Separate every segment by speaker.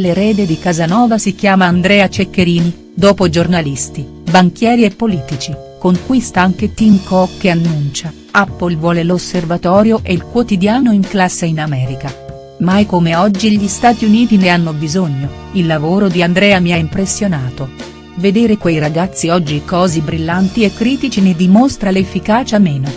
Speaker 1: L'erede di Casanova si chiama Andrea Ceccherini, dopo giornalisti, banchieri e politici, conquista anche Tim Cook che annuncia, Apple vuole l'osservatorio e il quotidiano in classe in America. Mai come oggi gli Stati Uniti ne hanno bisogno, il lavoro di Andrea mi ha impressionato. Vedere quei ragazzi oggi così brillanti e critici ne dimostra l'efficacia meno.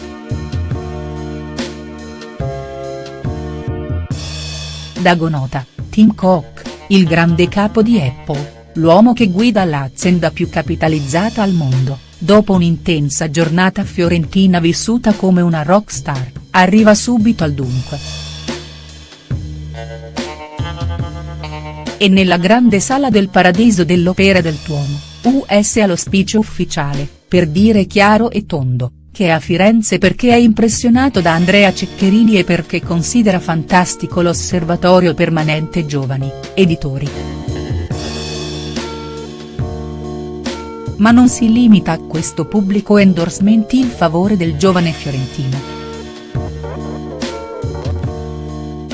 Speaker 1: Dagonota, Tim Cook il grande capo di Apple, l'uomo che guida l'azienda più capitalizzata al mondo, dopo un'intensa giornata fiorentina vissuta come una rockstar, arriva subito al dunque. E nella grande sala del Paradiso dell'Opera del Tuomo, US allo speech ufficiale, per dire chiaro e tondo, che è a Firenze perché è impressionato da Andrea Ceccherini e perché considera fantastico l'Osservatorio Permanente Giovani, editori. Ma non si limita a questo pubblico endorsement in favore del giovane fiorentino.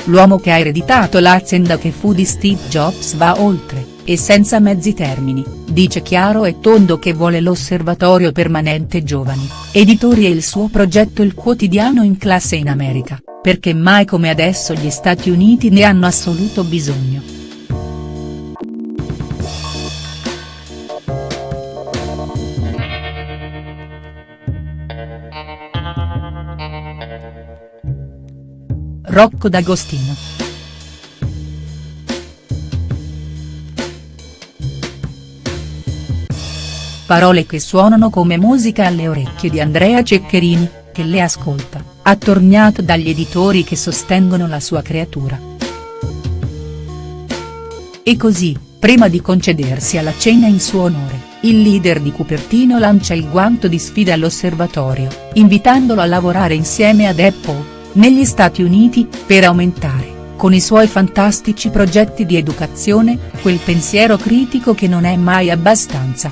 Speaker 1: L'uomo che ha ereditato l'azienda che fu di Steve Jobs va oltre, e senza mezzi termini, dice chiaro e tondo che vuole l'Osservatorio Permanente Giovani, editori e il suo progetto Il quotidiano in classe in America, perché mai come adesso gli Stati Uniti ne hanno assoluto bisogno. Rocco D'Agostino. Parole che suonano come musica alle orecchie di Andrea Ceccherini, che le ascolta, attorniato dagli editori che sostengono la sua creatura. E così, prima di concedersi alla cena in suo onore, il leader di Cupertino lancia il guanto di sfida all'osservatorio, invitandolo a lavorare insieme ad Apple, negli Stati Uniti, per aumentare, con i suoi fantastici progetti di educazione, quel pensiero critico che non è mai abbastanza.